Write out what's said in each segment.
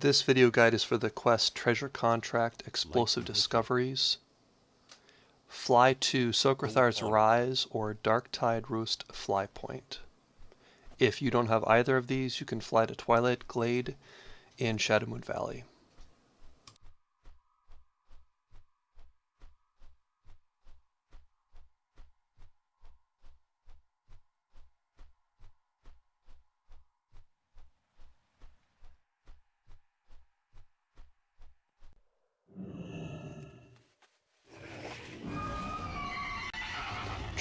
This video guide is for the Quest Treasure Contract Explosive Discoveries. Fly to Socrethar's Rise or Darktide Roost Fly Point. If you don't have either of these, you can fly to Twilight Glade in Shadowmoon Valley.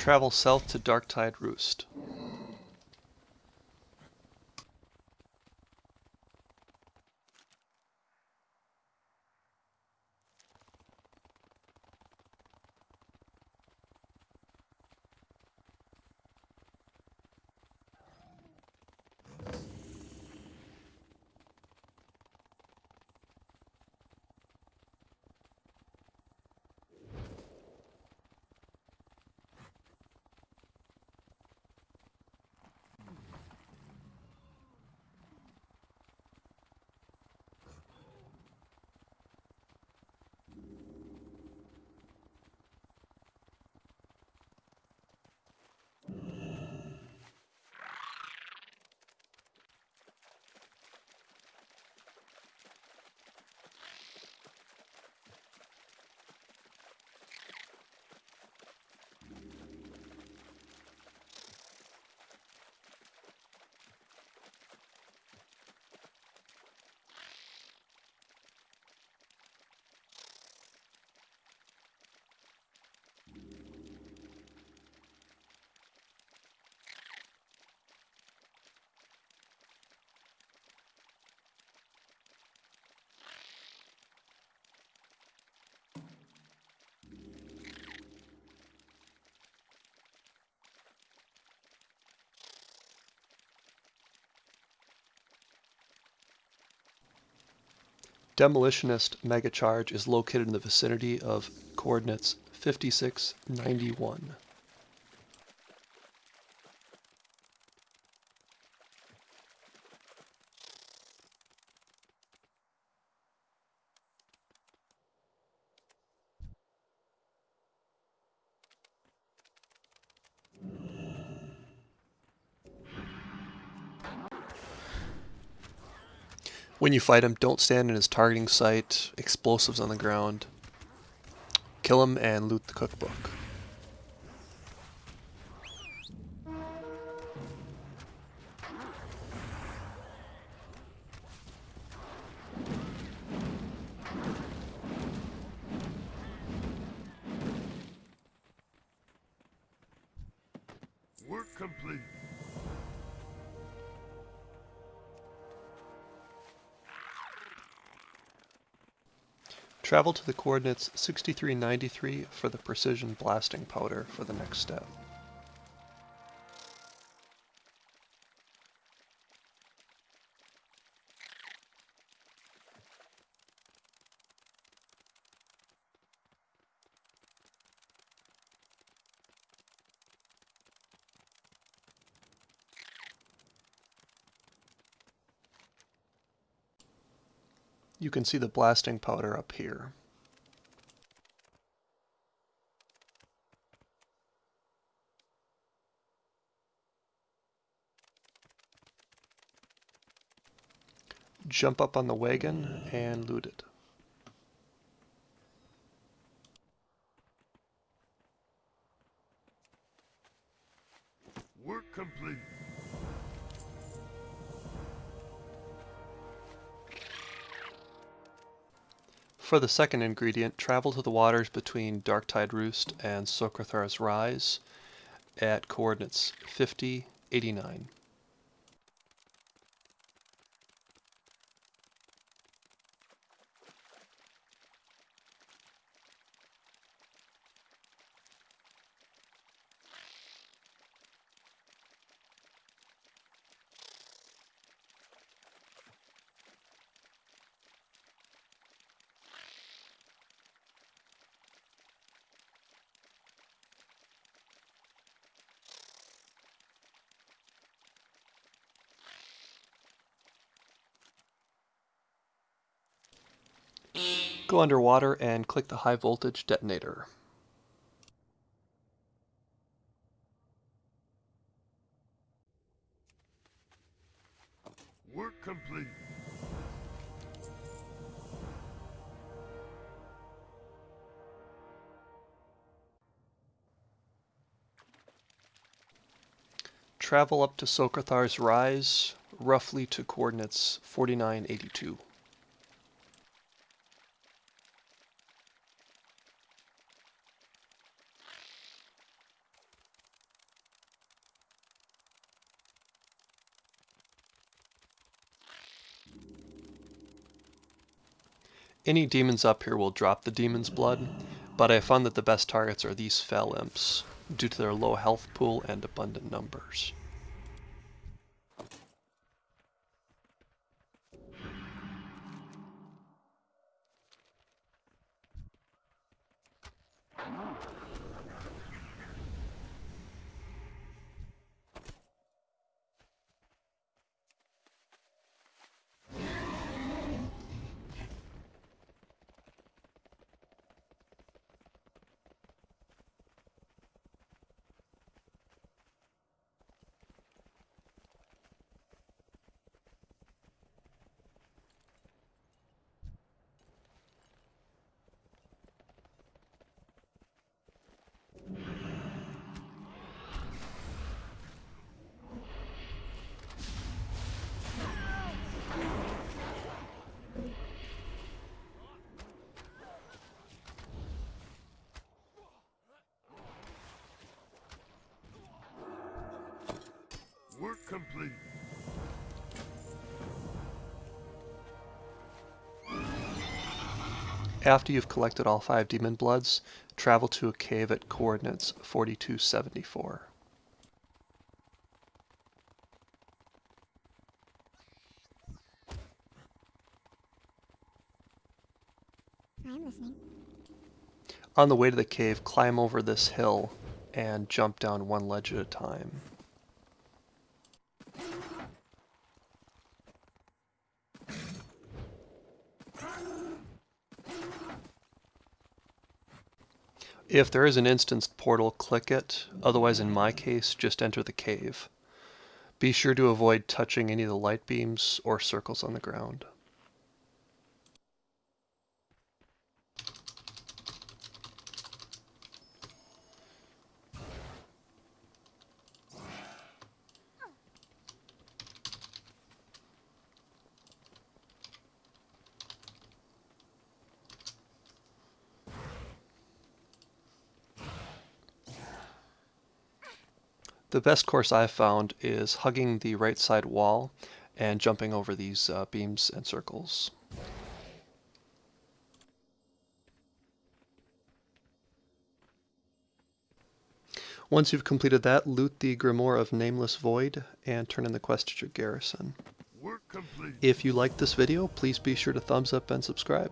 Travel south to Darktide Roost. Demolitionist Megacharge is located in the vicinity of coordinates 5691. When you fight him, don't stand in his targeting site, explosives on the ground. Kill him and loot the cookbook. Work complete. Travel to the coordinates 6393 for the precision blasting powder for the next step. You can see the blasting powder up here. Jump up on the wagon and loot it. For the second ingredient, travel to the waters between Darktide Roost and Socrethar's Rise at coordinates 50, 89. Go underwater and click the high voltage detonator. Work complete. Travel up to Socrethar's Rise, roughly to coordinates 4982. Any demons up here will drop the demon's blood, but I found that the best targets are these fel imps, due to their low health pool and abundant numbers. Work complete. After you've collected all five demon bloods, travel to a cave at coordinates 4274. I'm listening. On the way to the cave, climb over this hill and jump down one ledge at a time. If there is an instanced portal, click it. Otherwise, in my case, just enter the cave. Be sure to avoid touching any of the light beams or circles on the ground. The best course I've found is hugging the right side wall and jumping over these uh, beams and circles. Once you've completed that, loot the Grimoire of Nameless Void and turn in the quest to your garrison. If you liked this video, please be sure to thumbs up and subscribe.